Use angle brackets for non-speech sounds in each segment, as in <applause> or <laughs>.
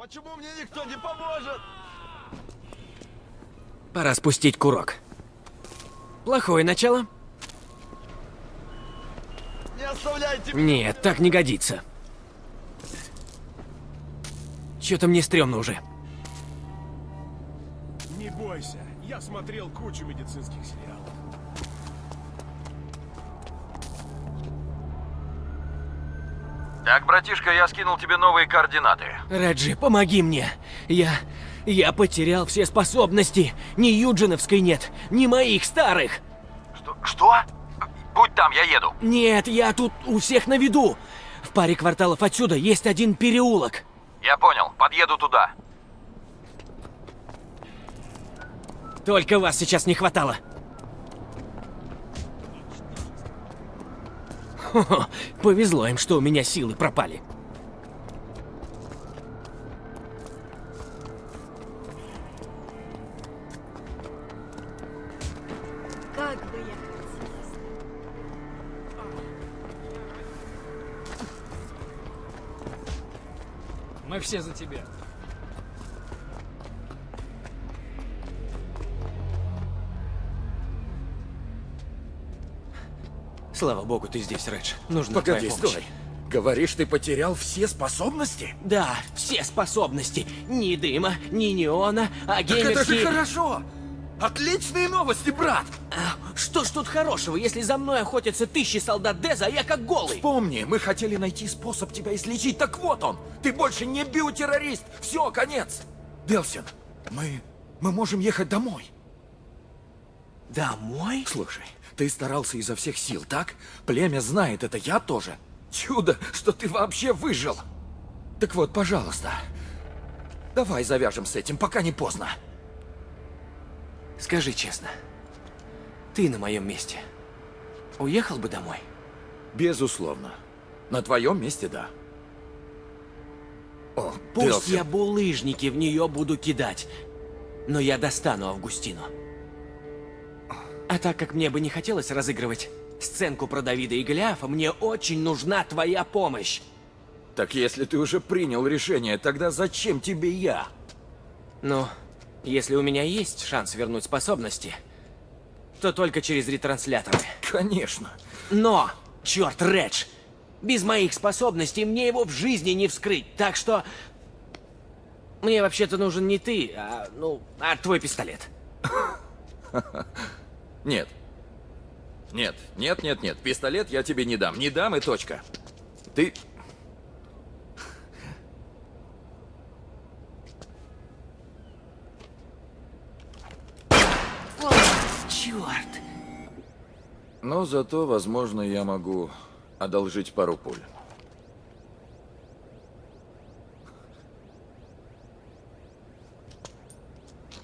Почему мне никто не поможет? Пора спустить курок. Плохое начало? Не оставляйте Нет, так не годится. Чё-то мне стрёмно уже. Не бойся, я смотрел кучу медицинских сериалов. Так, братишка, я скинул тебе новые координаты. Реджи, помоги мне. Я... Я потерял все способности. Ни Юджиновской нет, ни моих старых. Что? Что? Будь там, я еду. Нет, я тут у всех на виду. В паре кварталов отсюда есть один переулок. Я понял, подъеду туда. Только вас сейчас не хватало. Хо-хо, <laughs> повезло им, что у меня силы пропали. Мы все за тебя. Слава богу, ты здесь, Редж. Нужна Погоди, твоя помощь. стой. Говоришь, ты потерял все способности? Да, все способности. Ни дыма, ни неона, а Так это же геймерские... хорошо! Отличные новости, брат! А, Что ж тут хорошего, если за мной охотятся тысячи солдат Деза, а я как голый? Помни, мы хотели найти способ тебя излечить, так вот он! Ты больше не биотеррорист! Все, конец! Делсин, мы... мы можем ехать домой. Домой? Слушай, ты старался изо всех сил, так? Племя знает это, я тоже. Чудо, что ты вообще выжил. Так вот, пожалуйста, давай завяжем с этим, пока не поздно. Скажи честно, ты на моем месте уехал бы домой? Безусловно. На твоем месте, да. О, Пусть Делсин. я булыжники в нее буду кидать, но я достану Августину. А так как мне бы не хотелось разыгрывать сценку про Давида и Голиафа, мне очень нужна твоя помощь. Так если ты уже принял решение, тогда зачем тебе я? Ну, если у меня есть шанс вернуть способности, то только через ретрансляторы. Конечно. Но, черт, Редж, без моих способностей мне его в жизни не вскрыть, так что... Мне вообще-то нужен не ты, а, ну, а твой пистолет. <laughs> Нет. Нет, нет, нет, нет. Пистолет я тебе не дам. Не дам и точка. Ты... Черт! Но зато, возможно, я могу одолжить пару пуль.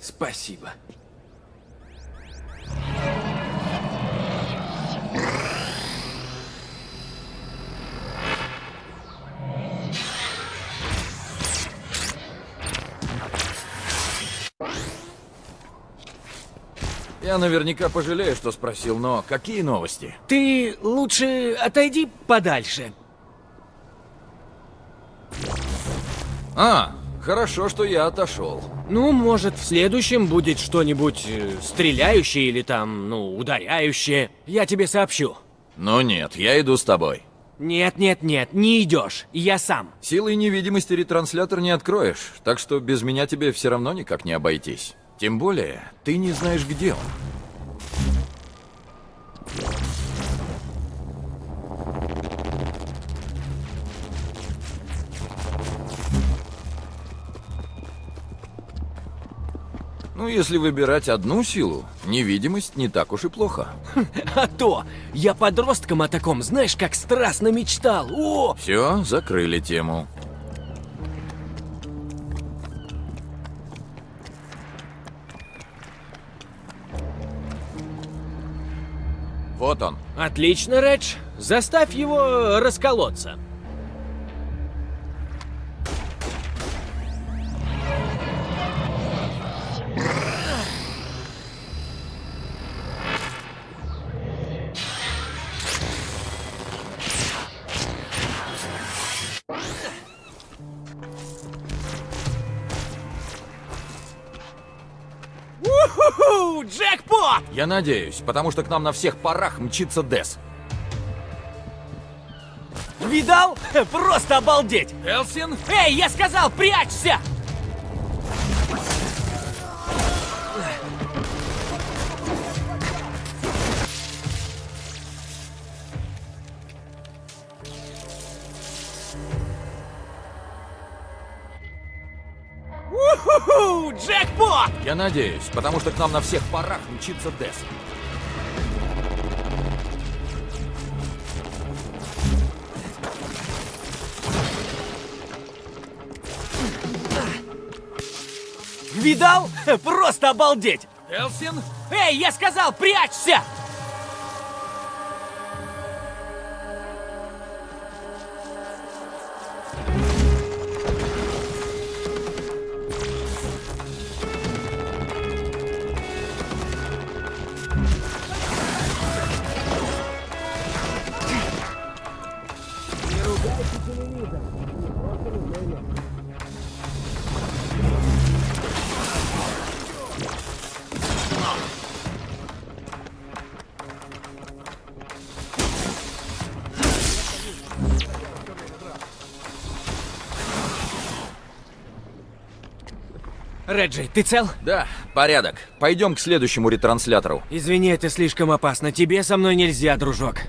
Спасибо. Я наверняка пожалею, что спросил, но какие новости? Ты лучше отойди подальше. А, хорошо, что я отошел. Ну, может, в следующем будет что-нибудь э, стреляющее или там, ну, ударяющее. Я тебе сообщу. Но нет, я иду с тобой. Нет, нет, нет, не идешь. Я сам. Силой невидимости ретранслятор не откроешь, так что без меня тебе все равно никак не обойтись. Тем более, ты не знаешь, где он. Ну, если выбирать одну силу, невидимость не так уж и плохо. <laughs> А то, я подростком о таком, знаешь, как страстно мечтал. О, Все, закрыли тему. Вот он. отлично, Редж. Заставь его расколоться. Уху, джекпот! Я надеюсь, потому что к нам на всех парах мчится Дес. Видал? <laughs> Просто обалдеть! Элсин? Эй, я сказал, прячься! Я надеюсь, потому что к нам на всех парах мчится Дес. Видал? Просто обалдеть! Элсин? Эй, я сказал, прячься! Реджи, ты цел? Да, порядок. Пойдем к следующему ретранслятору. Извини, это слишком опасно. Тебе со мной нельзя, дружок.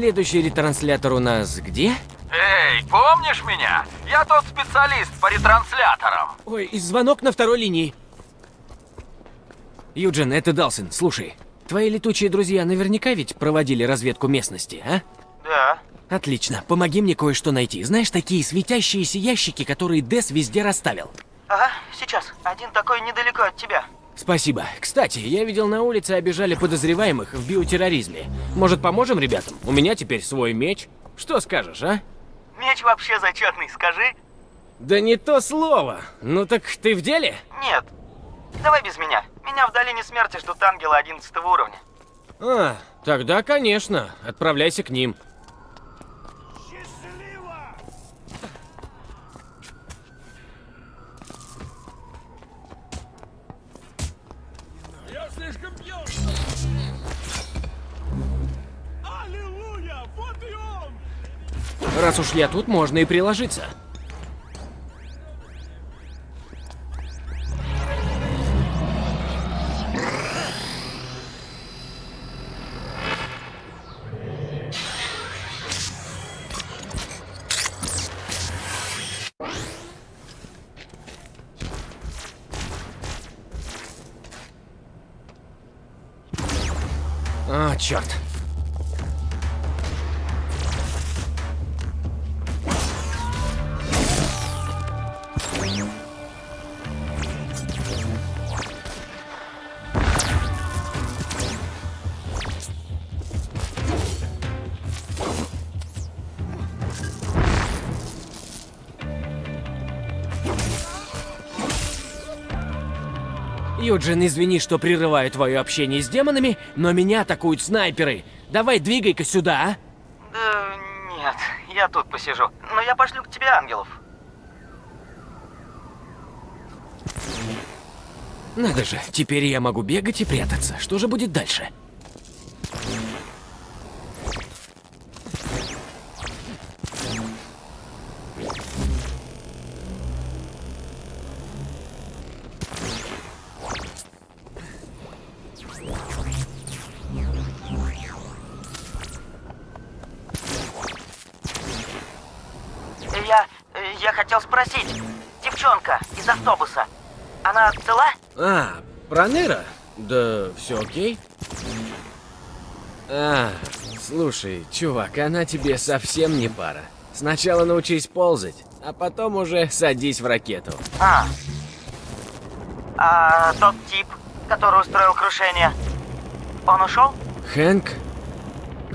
Следующий ретранслятор у нас где? Эй, помнишь меня? Я тот специалист по ретрансляторам. Ой, и звонок на второй линии. Юджин, это Далсин, слушай. Твои летучие друзья наверняка ведь проводили разведку местности, а? Да. Отлично, помоги мне кое-что найти. Знаешь, такие светящиеся ящики, которые Дес везде расставил. Ага, сейчас. Один такой недалеко от тебя. Спасибо. Кстати, я видел на улице обижали подозреваемых в биотерроризме. Может, поможем ребятам? У меня теперь свой меч. Что скажешь, а? Меч вообще зачетный, скажи. Да не то слово. Ну так ты в деле? Нет. Давай без меня. Меня в долине смерти ждут ангелы 11 уровня. А, тогда, конечно. Отправляйся к ним. Раз уж я тут, можно и приложиться. А, черт. Юджин, извини, что прерываю твое общение с демонами, но меня атакуют снайперы. Давай двигай-ка сюда, а? Да нет, я тут посижу. Но я пошлю к тебе ангелов. Надо же, теперь я могу бегать и прятаться. Что же будет дальше? Спросить. Девчонка из автобуса. Она цела? А, Проныра? Да все окей. А, Слушай, чувак, она тебе совсем не пара. Сначала научись ползать, а потом уже садись в ракету. А. А тот тип, который устроил крушение, он ушел? Хэнк?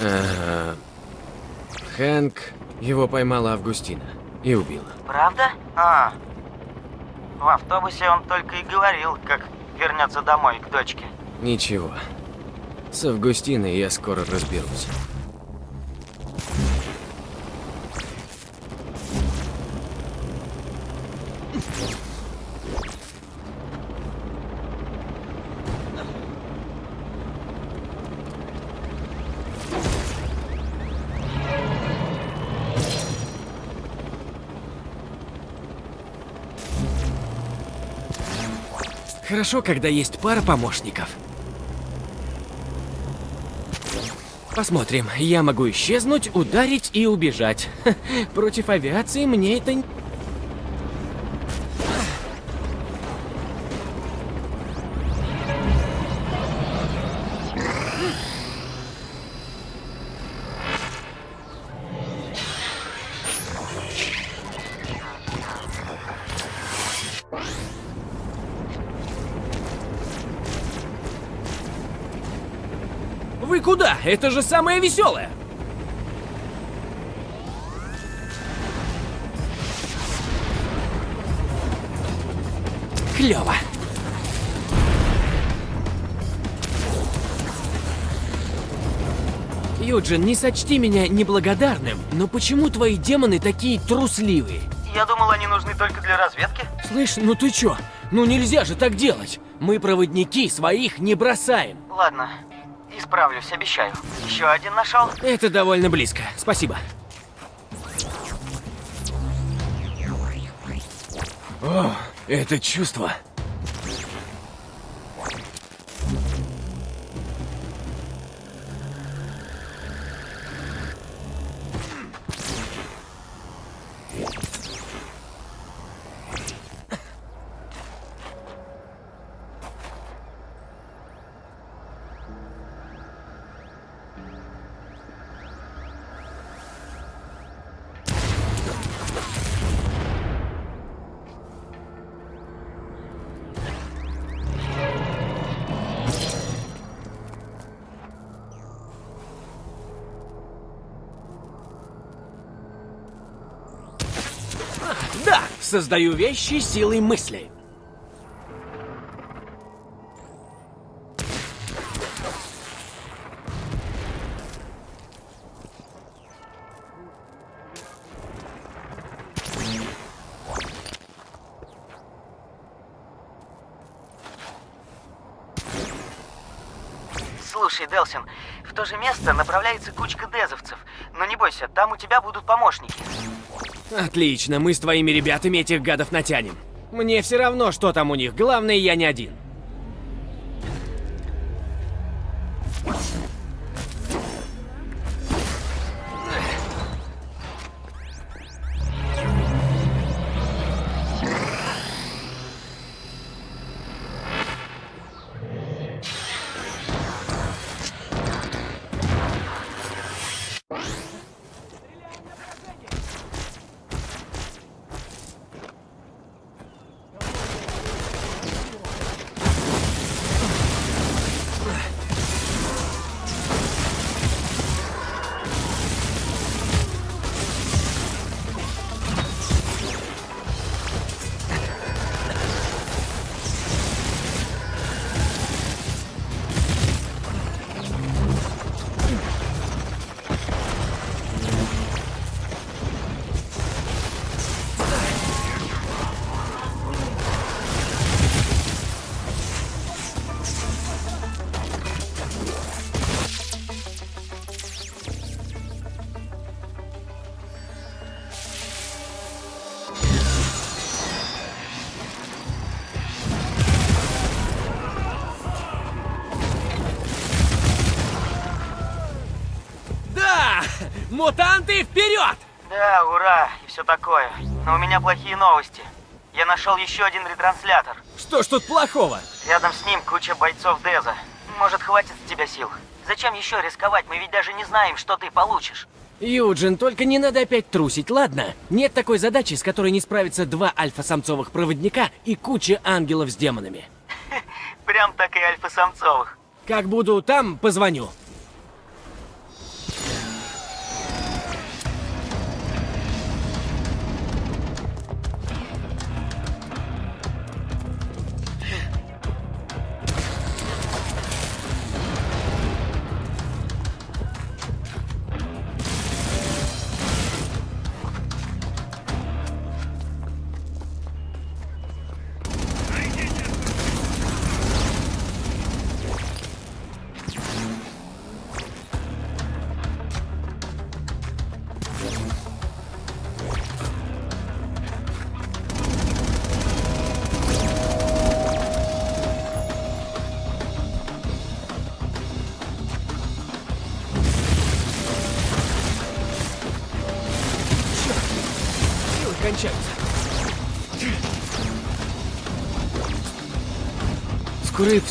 Э, Хэнк, его поймала Августина и убила. Правда? А. В автобусе он только и говорил, как вернется домой к дочке. Ничего. С Августиной я скоро разберусь. Хорошо, когда есть пара помощников. Посмотрим. Я могу исчезнуть, ударить и убежать. <laughs> Против авиации мне это... куда? Это же самое веселое! Клево. Юджин, не сочти меня неблагодарным, но почему твои демоны такие трусливые? Я думал, они нужны только для разведки. Слышь, ну ты чё? Ну нельзя же так делать. Мы проводники, своих не бросаем. Ладно, исправлюсь, обещаю. Еще один нашел? Это довольно близко. Спасибо. О, это чувство. Создаю вещи силой мысли. Слушай, Делсин, в то же место направляется кучка дезовцев. Но не бойся, там у тебя будут помощники. Отлично, мы с твоими ребятами этих гадов натянем. Мне все равно, что там у них, главное, я не один. Мутанты вперед! Да, ура, и все такое. Но у меня плохие новости. Я нашел еще один ретранслятор. Что ж тут плохого? Рядом с ним куча бойцов Деза. Может, хватит с тебя сил. Зачем еще рисковать? Мы ведь даже не знаем, что ты получишь. Юджин, только не надо опять трусить, ладно? Нет такой задачи, с которой не справятся два альфа-самцовых проводника и куча ангелов с демонами. <laughs> Прям так и альфа-самцовых. Как буду там, позвоню.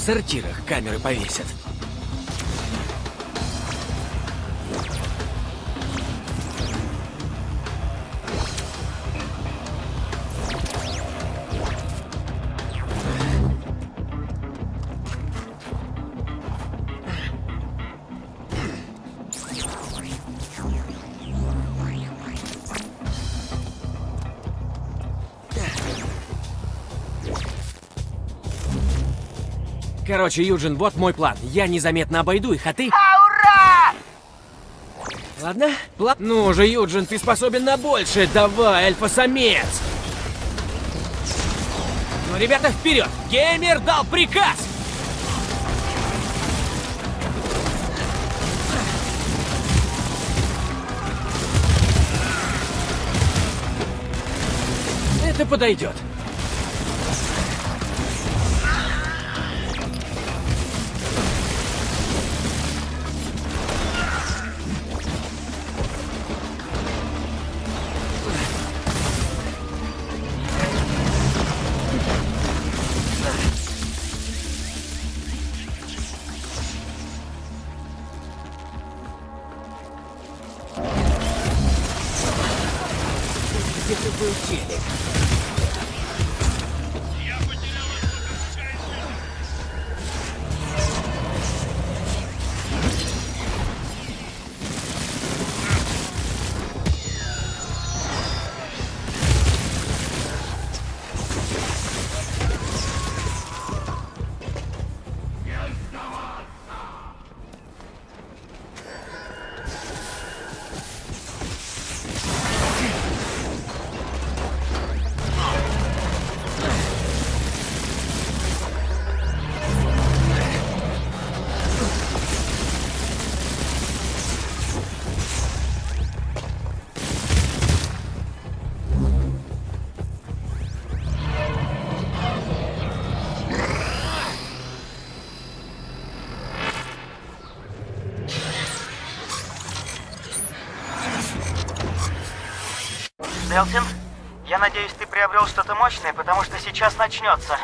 Сортирах камеры повесят. Короче, Юджин, вот мой план. Я незаметно обойду их, а ты... А, ура! Ладно? План... Ну же, Юджин, ты способен на большее. Давай, альфа-самец! Ну, ребята, вперед! Геймер дал приказ! Это подойдет. Делсин, я надеюсь, ты приобрел что-то мощное, потому что сейчас начнется.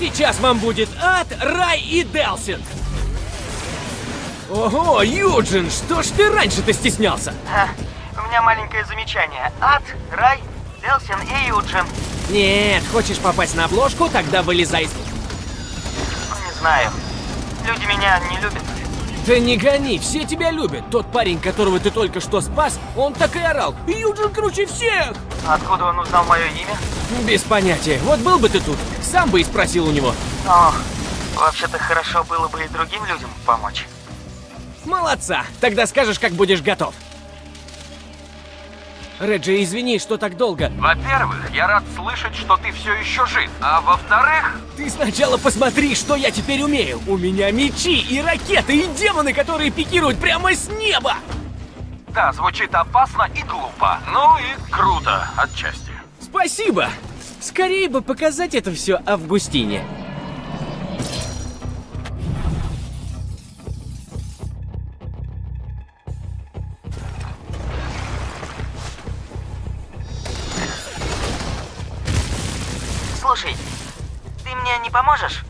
Сейчас вам будет ад, рай и Делсинг! Ого, Юджин, что ж ты раньше-то стеснялся? А, у меня маленькое замечание. Ад, рай, Делсин и Юджин. Нет, хочешь попасть на обложку, тогда вылезай не знаю. Люди меня не любят. Да не гони, все тебя любят. Тот парень, которого ты только что спас, он так и орал. Юджин круче всех! Откуда он узнал мое имя? Без понятия. Вот был бы ты тут, сам бы и спросил у него. Ох, вообще-то хорошо было бы и другим людям помочь. Молодца! Тогда скажешь, как будешь готов. Реджи, извини, что так долго. Во-первых, я рад слышать, что ты все еще жив. А во-вторых, Ты сначала посмотри, что я теперь умею. У меня мечи и ракеты, и демоны, которые пикируют прямо с неба. да, звучит опасно и глупо. Ну и круто, отчасти. Спасибо. Скорее бы показать это все Августине. Поможешь?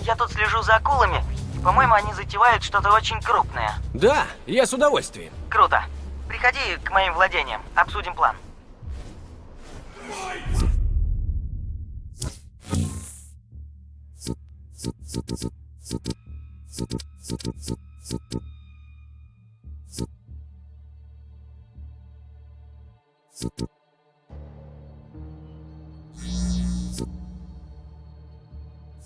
Я тут слежу за акулами. По-моему, они затевают что-то очень крупное. Да, я с удовольствием. Круто. Приходи к моим владениям, обсудим план.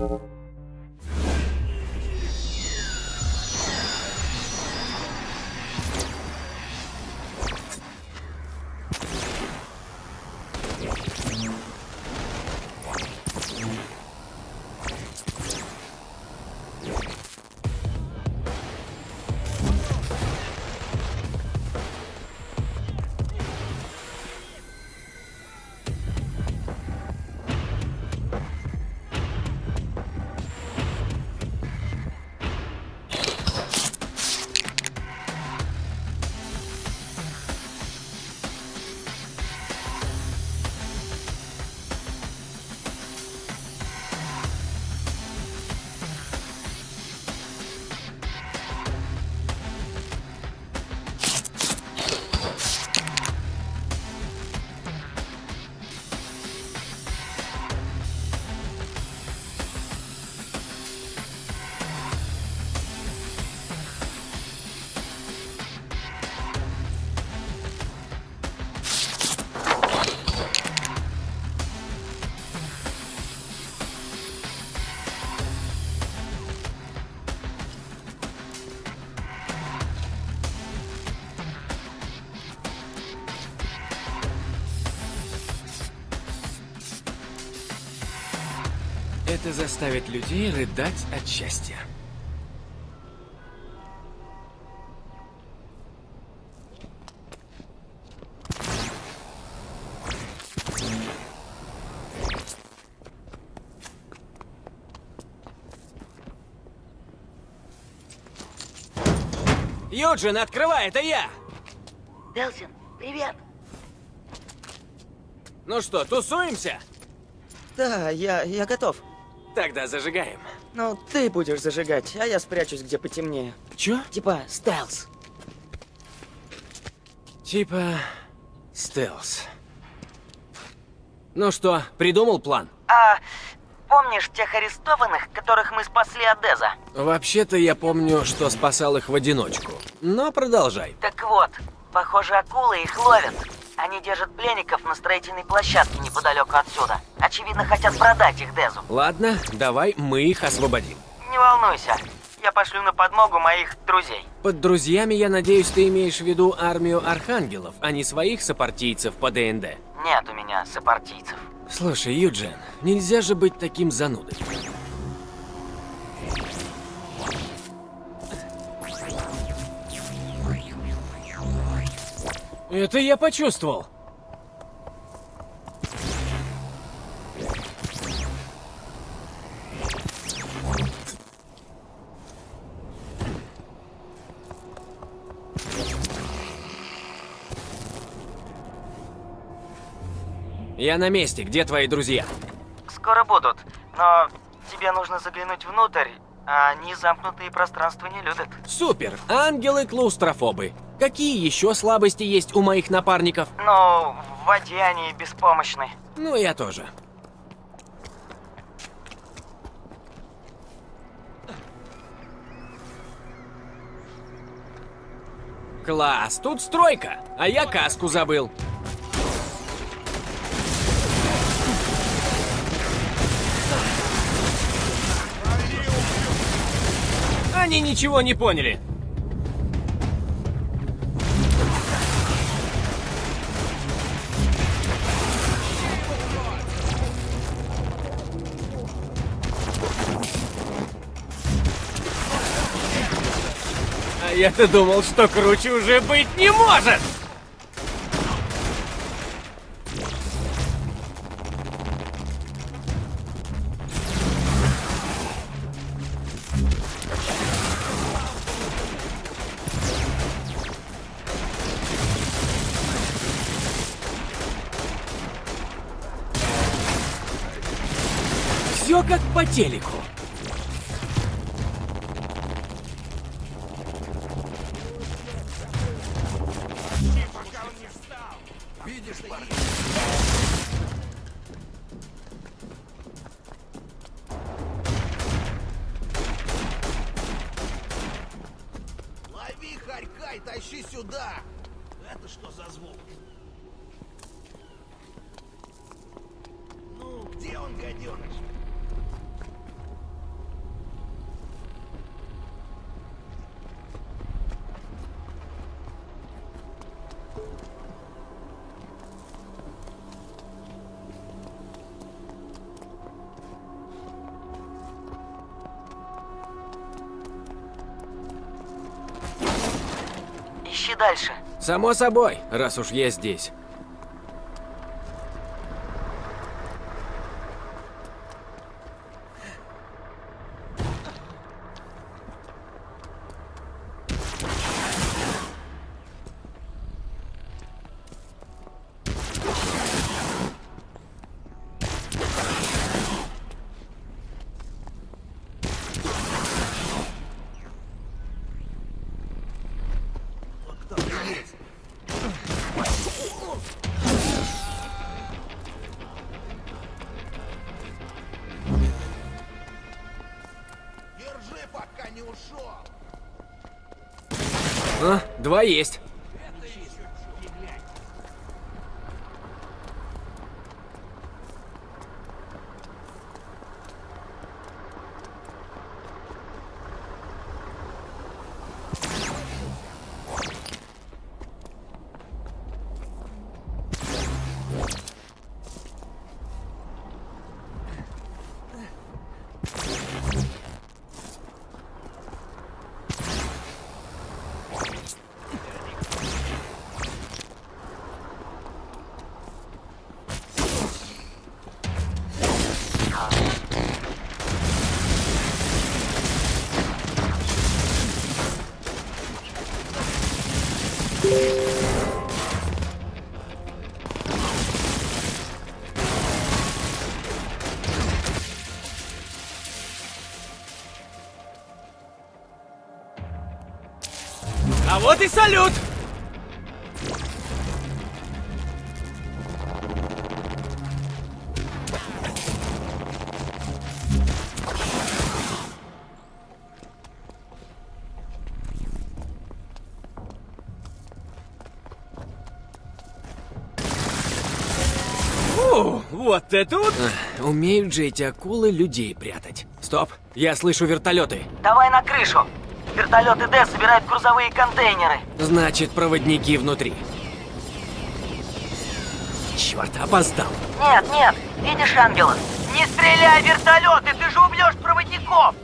you. Это заставит людей рыдать от счастья. Юджин, открывай, это я! Делсин, привет. Ну что, тусуемся? Да, я, я готов. Тогда зажигаем. Ну, ты будешь зажигать, а я спрячусь где потемнее. Чё? Типа стелс. Типа... стелс. Ну что, придумал план? А помнишь тех арестованных, которых мы спасли от Деза? Вообще-то я помню, что спасал их в одиночку. Но продолжай. Так вот, похоже, акулы их ловят. Они держат пленников на строительной площадке неподалеку отсюда. Очевидно, хотят продать их Дезу. Ладно, давай мы их освободим. Не волнуйся, я пошлю на подмогу моих друзей. Под друзьями, я надеюсь, ты имеешь в виду армию архангелов, а не своих сопартийцев по ДНД. Нет у меня сопартийцев. Слушай, Юджин, нельзя же быть таким занудой. Это я почувствовал. Я на месте, где твои друзья? Скоро будут, но тебе нужно заглянуть внутрь, а они замкнутые пространства не любят. Супер, ангелы-клаустрофобы. Какие еще слабости есть у моих напарников? Но в воде они беспомощны. Ну, я тоже. Класс, тут стройка, а я каску забыл. Они ничего не поняли. А я-то думал, что круче уже быть не может! По телеку. Дальше. Само собой, раз уж я здесь. Есть. А и салют! Фу, вот это вот! Умеют же эти акулы людей прятать. Стоп, я слышу вертолеты. Давай на крышу. Вертолеты Д собирают грузовые контейнеры. Значит, проводники внутри. Черт, опоздал. Нет, нет, видишь ангелов? Не стреляй вертолеты, ты же убьешь проводников!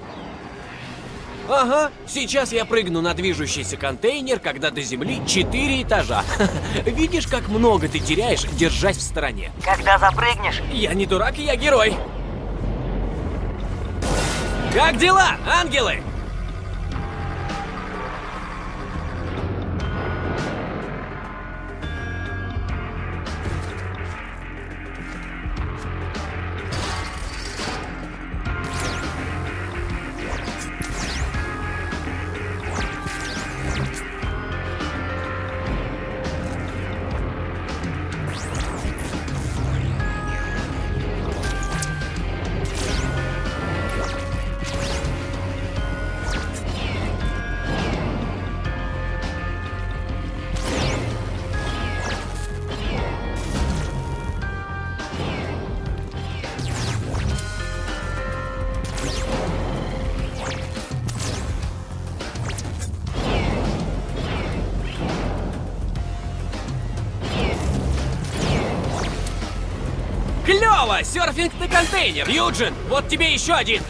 Ага, сейчас я прыгну на движущийся контейнер, когда до земли четыре этажа. <laughs> Видишь, как много ты теряешь, держась в стороне. Когда запрыгнешь, Я не дурак, я герой. Как дела, ангелы? Готово! Серфинг на контейнер! Юджин, вот тебе еще один!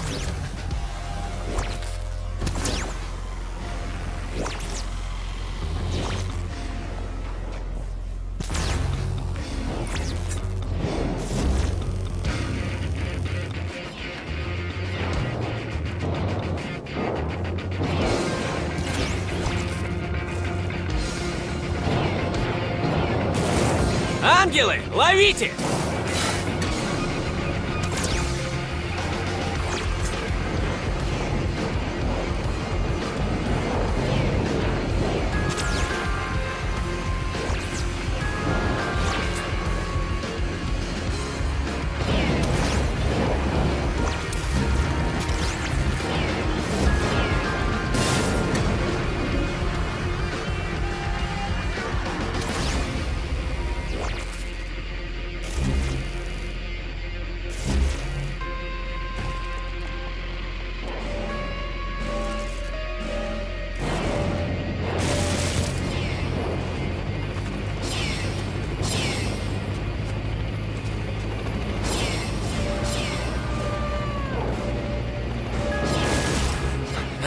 Ангелы, ловите!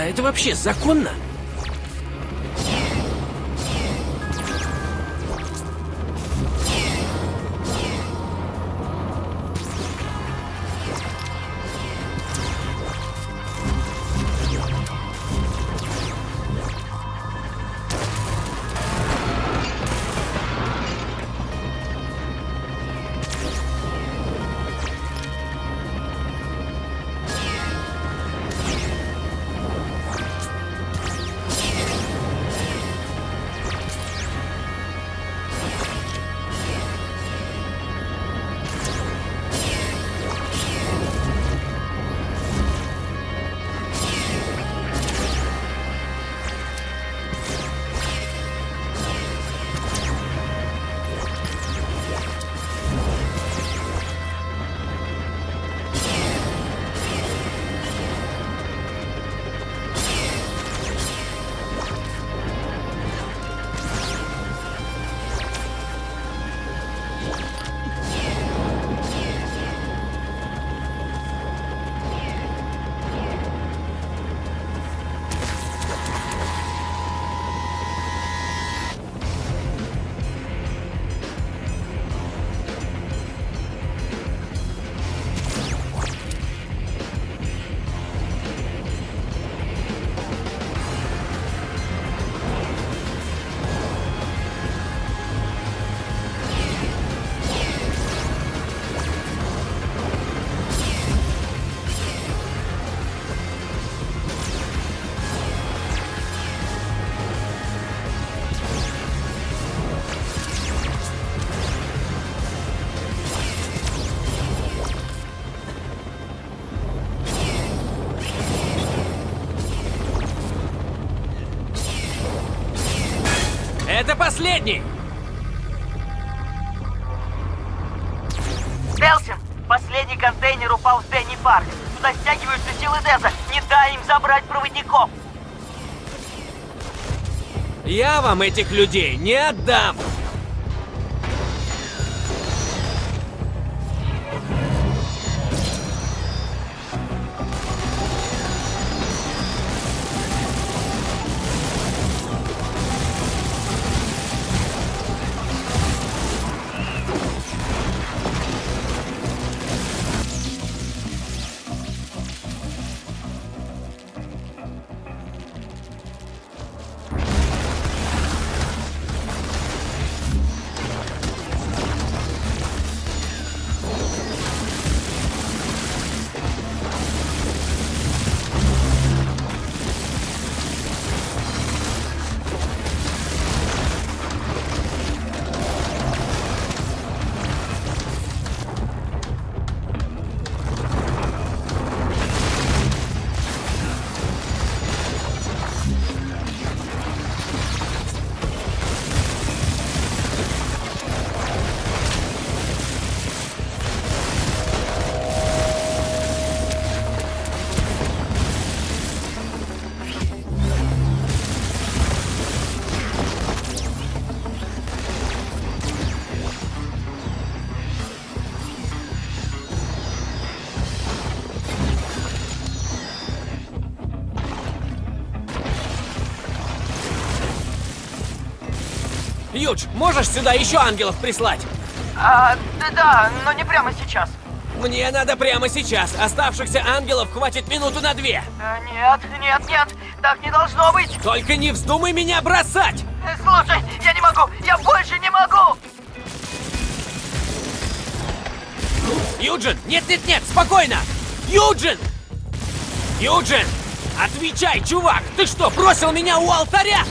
Это вообще законно? Последний! Делсин, последний контейнер упал в Дэнни Парк. Туда стягиваются силы Деза. Не дай им забрать проводников. Я вам этих людей не отдам! Юдж, можешь сюда еще ангелов прислать? А, да, да, но не прямо сейчас. Мне надо прямо сейчас. Оставшихся ангелов хватит минуту на две. А, нет, нет, нет, так не должно быть. Только не вздумай меня бросать! Э, Слушай, я не могу, я больше не могу. Юджин! Нет-нет-нет, спокойно! Юджин! Юджин! Отвечай, чувак! Ты что, бросил меня у алтаря?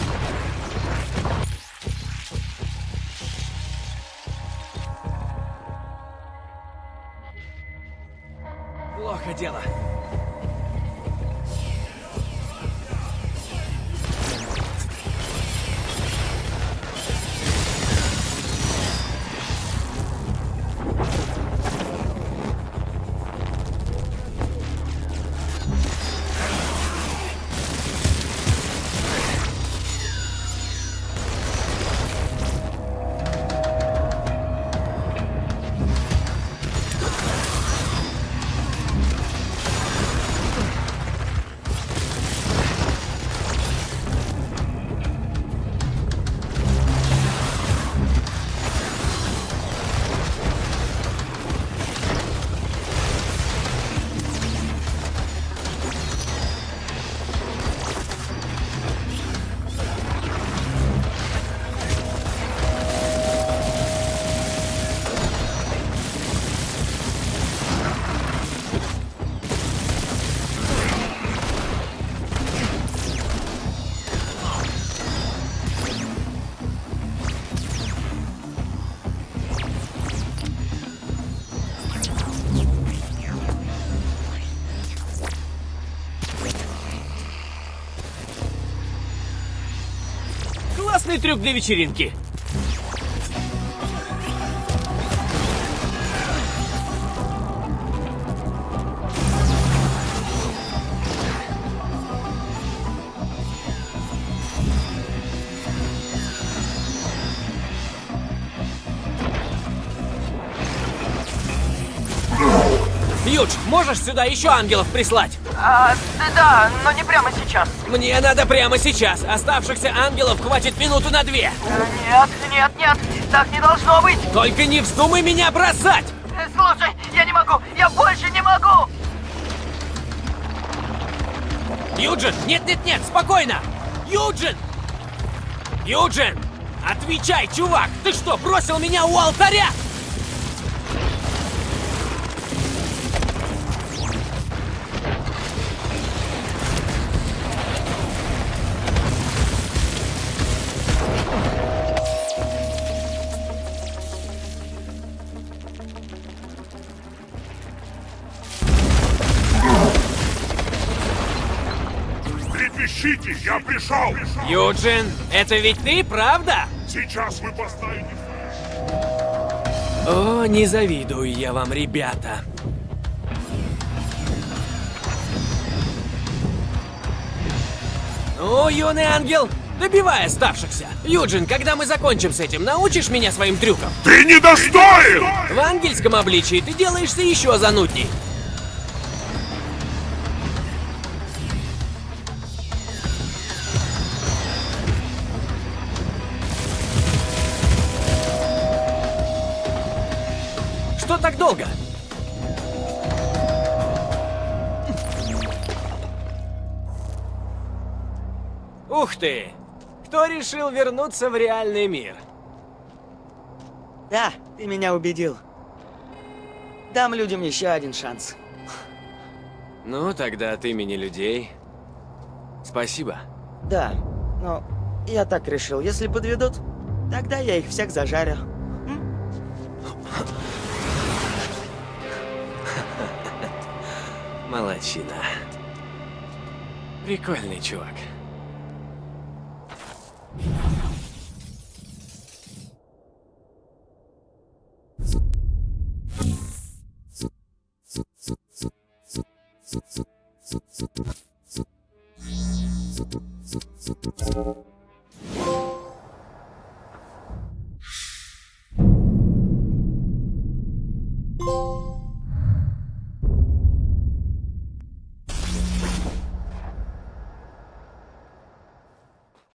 Классный трюк для вечеринки. Юдж, можешь сюда еще ангелов прислать? А, да, но не прямо сейчас. Мне надо прямо сейчас. Оставшихся ангелов хватит минуту на две. Нет, нет, нет, так не должно быть. Только не вздумай меня бросать! Э, Слушай, я не могу, я больше не могу. Юджин! Нет-нет-нет, спокойно! Юджин! Юджин! Отвечай, чувак! Ты что, бросил меня у алтаря? Пришел! Юджин, это ведь ты, правда? Сейчас вы познаете... О, не завидую я вам, ребята. О, юный ангел, добивай оставшихся. Юджин, когда мы закончим с этим, научишь меня своим трюкам? Ты недостоин! В ангельском обличии ты делаешься еще занудней. Что так долго? Ух ты! Кто решил вернуться в реальный мир? Да, ты меня убедил. Дам людям еще один шанс. Ну, тогда от имени людей. Спасибо. Да, но я так решил, если подведут, тогда я их всех зажарю. Молодчина. Прикольный чувак. Thank you.